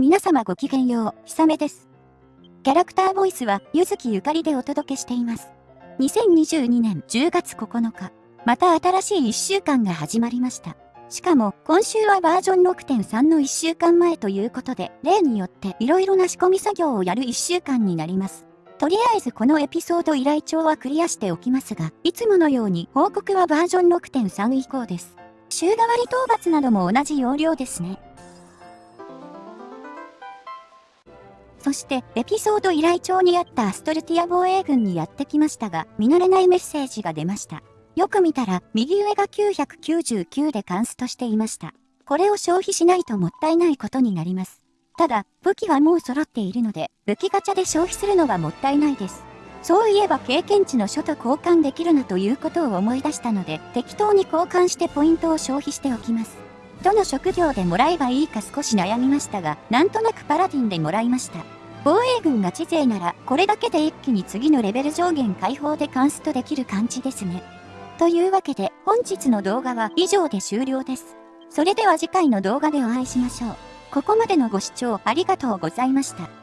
皆様ごきげんよう、ひさめです。キャラクターボイスは、ゆずきゆかりでお届けしています。2022年10月9日、また新しい1週間が始まりました。しかも、今週はバージョン6.3の1週間前ということで、例によって色々な仕込み作業をやる1週間になります。とりあえずこのエピソード依頼帳はクリアしておきますが、いつものように報告はバージョン6.3以降です。週替わり討伐なども同じ要領ですね。そして、エピソード依頼帳にあったアストルティア防衛軍にやってきましたが、見慣れないメッセージが出ました。よく見たら、右上が999でカンストしていました。これを消費しないともったいないことになります。ただ、武器はもう揃っているので、武器ガチャで消費するのはもったいないです。そういえば経験値の書と交換できるなということを思い出したので、適当に交換してポイントを消費しておきます。どの職業でもらえばいいか少し悩みましたが、なんとなくパラディンでもらいました。防衛軍が知勢なら、これだけで一気に次のレベル上限解放でカンストできる感じですね。というわけで、本日の動画は以上で終了です。それでは次回の動画でお会いしましょう。ここまでのご視聴ありがとうございました。